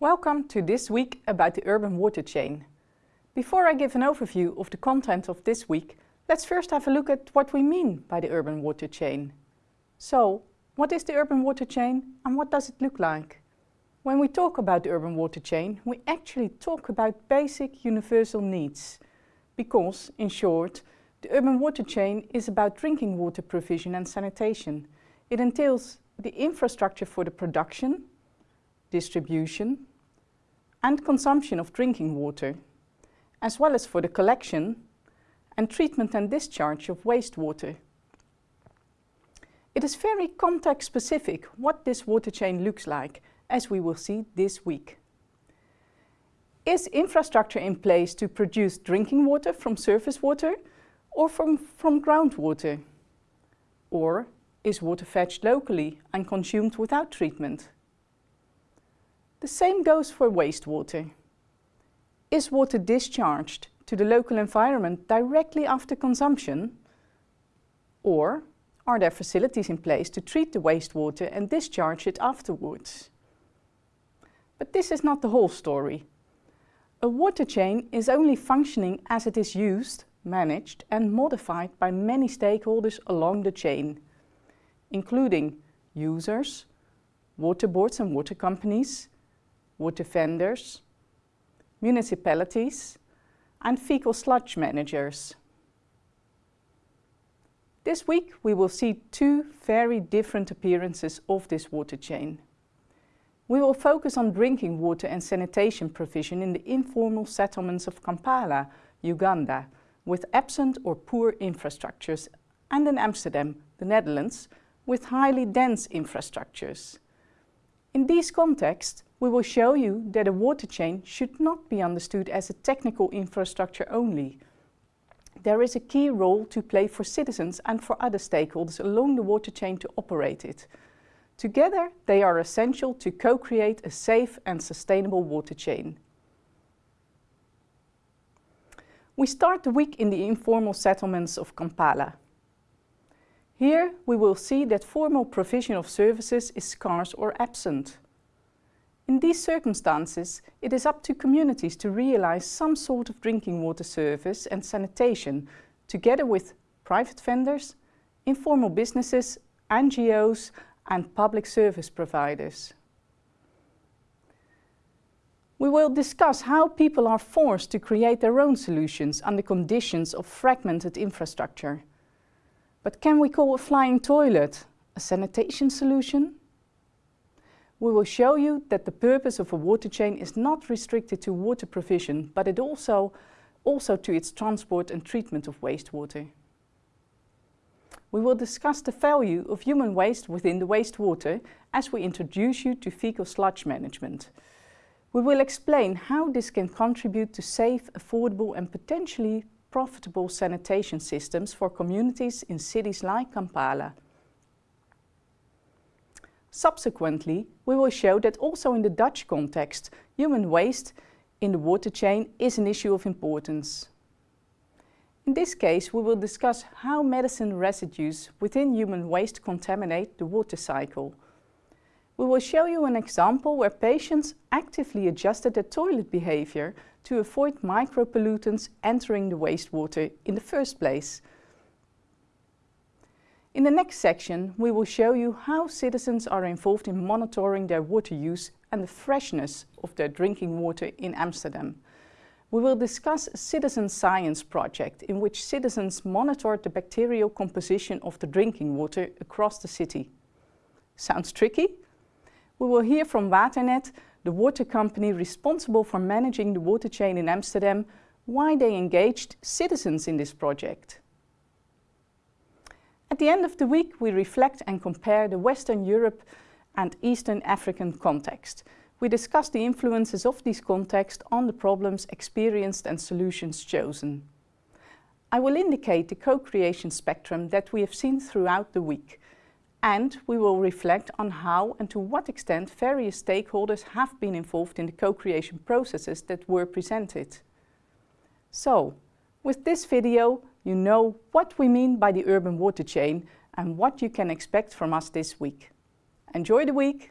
Welcome to This Week about the urban water chain. Before I give an overview of the content of this week, let's first have a look at what we mean by the urban water chain. So, what is the urban water chain and what does it look like? When we talk about the urban water chain, we actually talk about basic universal needs. Because, in short, the urban water chain is about drinking water provision and sanitation. It entails the infrastructure for the production, distribution and consumption of drinking water as well as for the collection and treatment and discharge of wastewater. It is very context specific what this water chain looks like, as we will see this week. Is infrastructure in place to produce drinking water from surface water or from, from groundwater? Or is water fetched locally and consumed without treatment? The same goes for wastewater. Is water discharged to the local environment directly after consumption? Or are there facilities in place to treat the wastewater and discharge it afterwards? But this is not the whole story. A water chain is only functioning as it is used, managed and modified by many stakeholders along the chain, including users, water boards and water companies, water vendors, municipalities and fecal sludge managers. This week we will see two very different appearances of this water chain. We will focus on drinking water and sanitation provision in the informal settlements of Kampala, Uganda, with absent or poor infrastructures, and in Amsterdam, the Netherlands, with highly dense infrastructures. In these contexts, we will show you that a water chain should not be understood as a technical infrastructure only. There is a key role to play for citizens and for other stakeholders along the water chain to operate it. Together, they are essential to co-create a safe and sustainable water chain. We start the week in the informal settlements of Kampala. Here we will see that formal provision of services is scarce or absent. In these circumstances, it is up to communities to realize some sort of drinking water service and sanitation, together with private vendors, informal businesses, NGOs and public service providers. We will discuss how people are forced to create their own solutions under conditions of fragmented infrastructure. But can we call a flying toilet a sanitation solution? we will show you that the purpose of a water chain is not restricted to water provision, but it also, also to its transport and treatment of wastewater. We will discuss the value of human waste within the wastewater as we introduce you to fecal sludge management. We will explain how this can contribute to safe, affordable and potentially profitable sanitation systems for communities in cities like Kampala. Subsequently, we will show that also in the Dutch context, human waste in the water chain is an issue of importance. In this case, we will discuss how medicine residues within human waste contaminate the water cycle. We will show you an example where patients actively adjusted their toilet behavior to avoid micropollutants entering the wastewater in the first place. In the next section, we will show you how citizens are involved in monitoring their water use and the freshness of their drinking water in Amsterdam. We will discuss a citizen science project in which citizens monitored the bacterial composition of the drinking water across the city. Sounds tricky? We will hear from Waternet, the water company responsible for managing the water chain in Amsterdam, why they engaged citizens in this project. At the end of the week, we reflect and compare the Western Europe and Eastern African context. We discuss the influences of these contexts on the problems experienced and solutions chosen. I will indicate the co-creation spectrum that we have seen throughout the week. And we will reflect on how and to what extent various stakeholders have been involved in the co-creation processes that were presented. So, with this video, you know what we mean by the urban water chain and what you can expect from us this week. Enjoy the week!